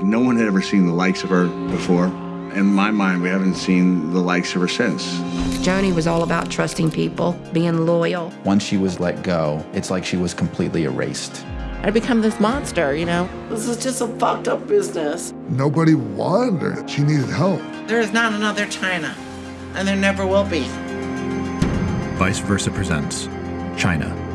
No one had ever seen the likes of her before. In my mind, we haven't seen the likes of her since. Joanie was all about trusting people, being loyal. Once she was let go, it's like she was completely erased. I become this monster, you know? This is just a fucked up business. Nobody wanted her. She needed help. There is not another Chyna, and there never will be. Vice Versa presents Chyna